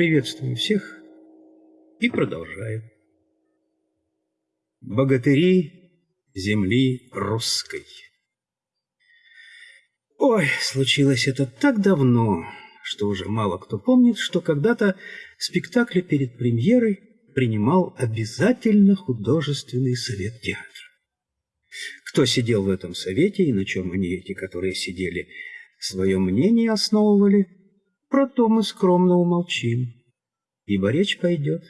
Приветствую всех и продолжаю. Богатыри земли русской. Ой, случилось это так давно, что уже мало кто помнит, что когда-то спектакли перед премьерой принимал обязательно художественный совет театра. Кто сидел в этом совете и на чем они, эти, которые сидели, свое мнение основывали, про то мы скромно умолчим, ибо речь пойдет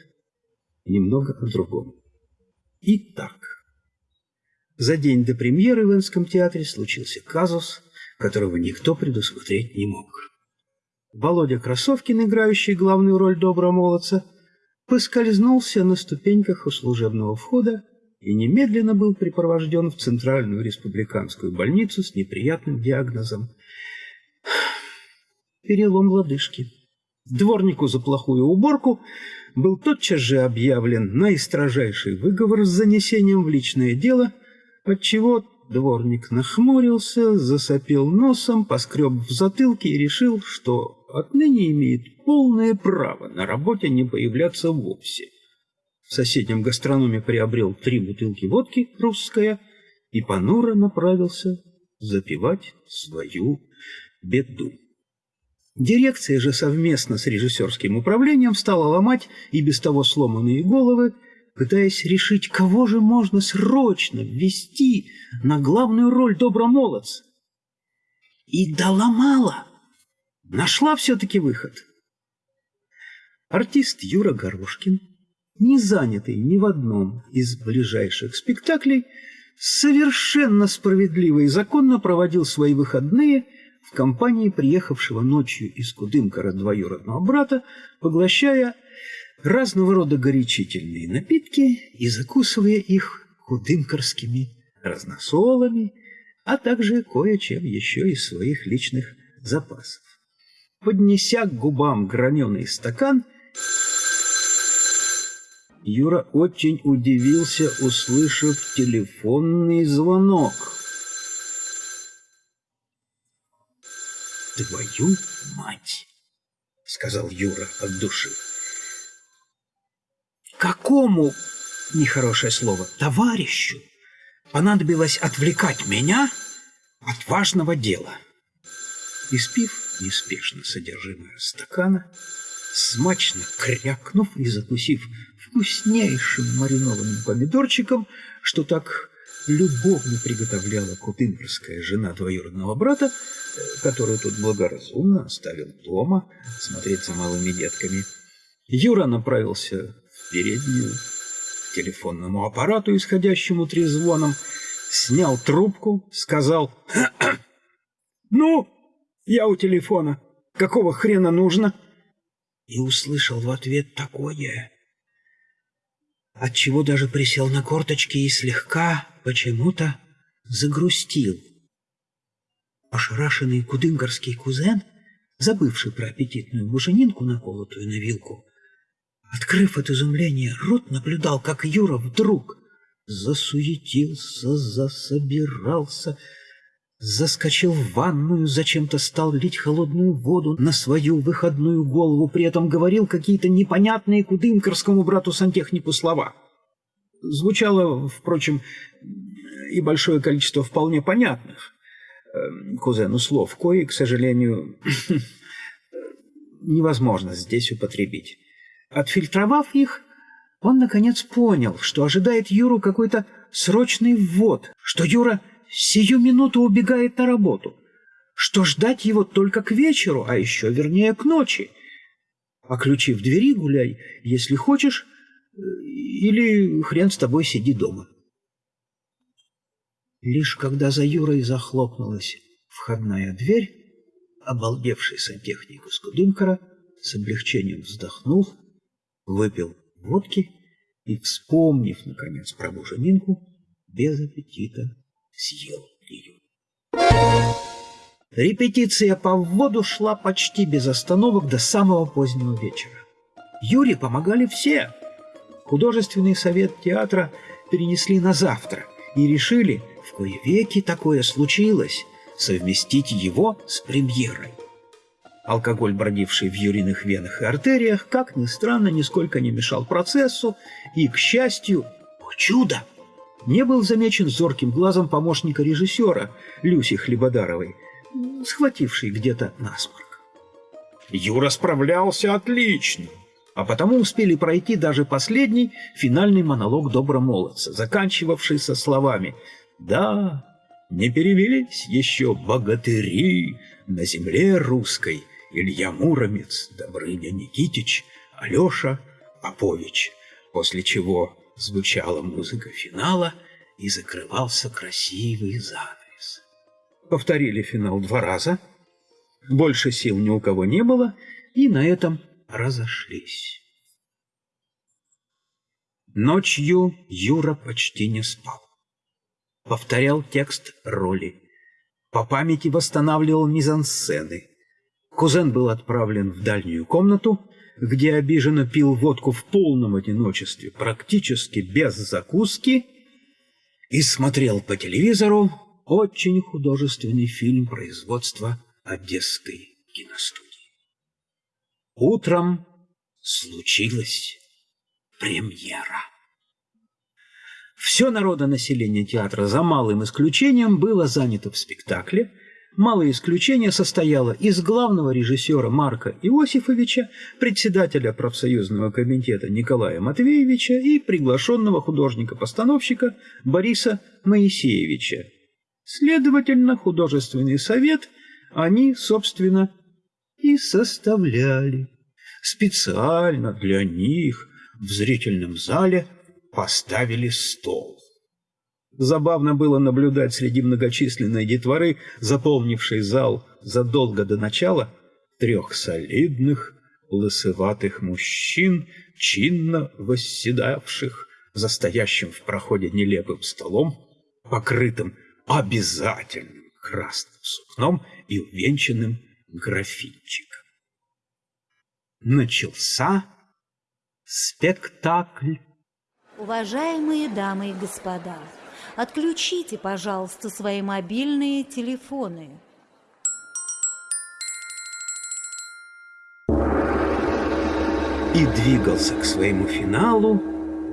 немного о другом. Итак, за день до премьеры в Энском театре случился казус, которого никто предусмотреть не мог. Володя Красовкин, играющий главную роль доброго молодца, поскользнулся на ступеньках у служебного входа и немедленно был припровожден в Центральную республиканскую больницу с неприятным диагнозом перелом лодыжки. Дворнику за плохую уборку был тотчас же объявлен наистрожайший выговор с занесением в личное дело, отчего дворник нахмурился, засопел носом, поскреб в затылке и решил, что отныне имеет полное право на работе не появляться вовсе. В соседнем гастрономе приобрел три бутылки водки «Русская» и понуро направился запивать свою беду. Дирекция же совместно с режиссерским управлением стала ломать и без того сломанные головы, пытаясь решить, кого же можно срочно ввести на главную роль добромолодца. И доломала. Нашла все-таки выход. Артист Юра Горошкин, не занятый ни в одном из ближайших спектаклей, совершенно справедливо и законно проводил свои выходные – компании приехавшего ночью из Кудымкара двоюродного брата, поглощая разного рода горячительные напитки и закусывая их кудымкарскими разносолами, а также кое-чем еще из своих личных запасов. Поднеся к губам граненый стакан, Юра очень удивился, услышав телефонный звонок. «Твою мать!» — сказал Юра от души. «Какому, нехорошее слово, товарищу понадобилось отвлекать меня от важного дела?» Испив неспешно содержимое стакана, смачно крякнув и закусив вкуснейшим маринованным помидорчиком, что так любовно приготовляла кутымбрская жена двоюродного брата, которую тут благоразумно оставил дома смотреть за малыми детками. Юра направился в переднюю к телефонному аппарату, исходящему трезвоном, снял трубку, сказал «Ну, я у телефона. Какого хрена нужно?» И услышал в ответ такое, отчего даже присел на корточки и слегка почему-то загрустил. Ошарашенный кудынгарский кузен, забывший про аппетитную буженинку, наколотую на вилку, открыв от изумления рот, наблюдал, как Юра вдруг засуетился, засобирался, заскочил в ванную, зачем-то стал лить холодную воду на свою выходную голову, при этом говорил какие-то непонятные кудымкарскому брату-сантехнику слова. Звучало, впрочем, и большое количество вполне понятных кузену слов, кои, к сожалению, невозможно здесь употребить. Отфильтровав их, он, наконец, понял, что ожидает Юру какой-то срочный ввод, что Юра сию минуту убегает на работу, что ждать его только к вечеру, а еще вернее к ночи. А ключи в двери гуляй, если хочешь, или хрен с тобой сиди дома. Лишь когда за Юрой захлопнулась входная дверь, обалдевший сантехник из Кудымкара с облегчением вздохнул, выпил водки и, вспомнив, наконец, про буженинку, без аппетита съел ее. Репетиция по вводу шла почти без остановок до самого позднего вечера. Юре помогали все. Художественный совет театра перенесли на завтра и решили, в кое веки такое случилось, совместить его с премьерой. Алкоголь, бродивший в юриных венах и артериях, как ни странно, нисколько не мешал процессу, и, к счастью, о чудо, не был замечен зорким глазом помощника режиссера Люси Хлебодаровой, схватившей где-то насморк. Юра справлялся отлично, а потому успели пройти даже последний финальный монолог добромолодца, заканчивавшийся словами «Да, не перевелись еще богатыри на земле русской, Илья Муромец, Добрыня Никитич, Алеша Попович, после чего звучала музыка финала и закрывался красивый занавес. Повторили финал два раза, больше сил ни у кого не было, и на этом разошлись. Ночью Юра почти не спал. Повторял текст роли. По памяти восстанавливал мизансцены. Кузен был отправлен в дальнюю комнату, где обиженно пил водку в полном одиночестве, практически без закуски, и смотрел по телевизору очень художественный фильм производства Одесской киностудии. Утром случилась премьера. Все народонаселение театра, за малым исключением, было занято в спектакле, Малое исключение состояло из главного режиссера Марка Иосифовича, председателя профсоюзного комитета Николая Матвеевича и приглашенного художника-постановщика Бориса Моисеевича. Следовательно, художественный совет они, собственно, и составляли. Специально для них в зрительном зале поставили стол. Забавно было наблюдать среди многочисленной детворы, заполнившей зал задолго до начала, трех солидных, лысоватых мужчин, чинно восседавших за стоящим в проходе нелепым столом, покрытым обязательным красным сукном и увенчанным графинчиком. Начался спектакль. Уважаемые дамы и господа, Отключите, пожалуйста, свои мобильные телефоны. И двигался к своему финалу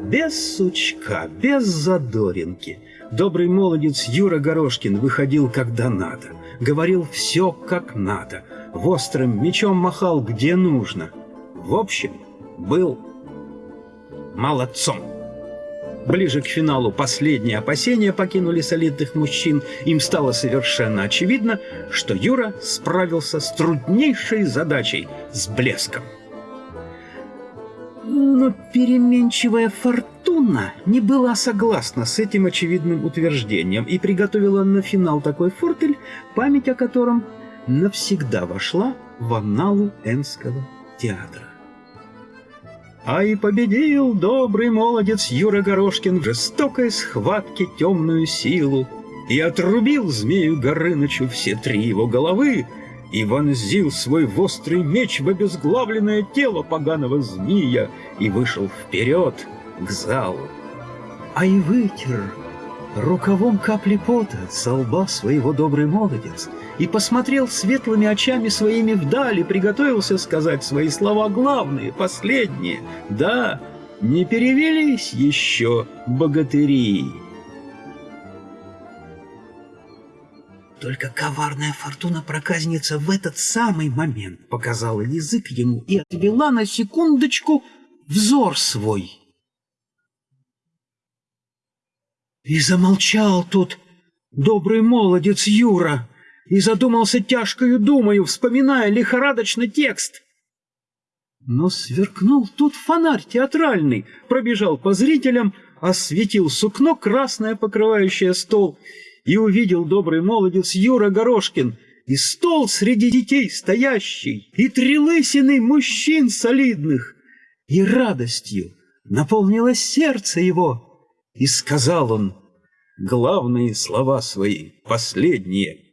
без сучка, без задоринки. Добрый молодец Юра Горошкин выходил когда надо, говорил все как надо, в острым мечом махал где нужно. В общем, был молодцом. Ближе к финалу последние опасения покинули солидных мужчин. Им стало совершенно очевидно, что Юра справился с труднейшей задачей с блеском. Но переменчивая фортуна не была согласна с этим очевидным утверждением и приготовила на финал такой фортель, память о котором навсегда вошла в анналу Энского театра. А и победил добрый молодец Юра Горошкин в жестокой схватке темную силу и отрубил змею Горынычу все три его головы и вонзил свой острый меч в обезглавленное тело поганого змея и вышел вперед к залу. А и вытер рукавом капли пота со лба своего добрый молодец и посмотрел светлыми очами своими вдали, приготовился сказать свои слова главные, последние. Да, не перевелись еще богатыри. Только коварная фортуна проказница в этот самый момент показала язык ему и отвела на секундочку взор свой. И замолчал тут добрый молодец Юра, и задумался тяжкою думаю, вспоминая лихорадочно текст. Но сверкнул тут фонарь театральный, пробежал по зрителям, осветил сукно красное, покрывающее стол, и увидел добрый молодец Юра Горошкин, и стол среди детей стоящий, и три лысины мужчин солидных, и радостью наполнилось сердце его — и сказал он главные слова свои, последние.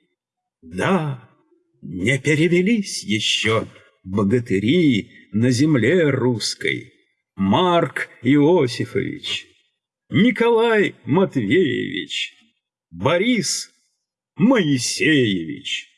Да, не перевелись еще богатыри на земле русской. Марк Иосифович, Николай Матвеевич, Борис Моисеевич.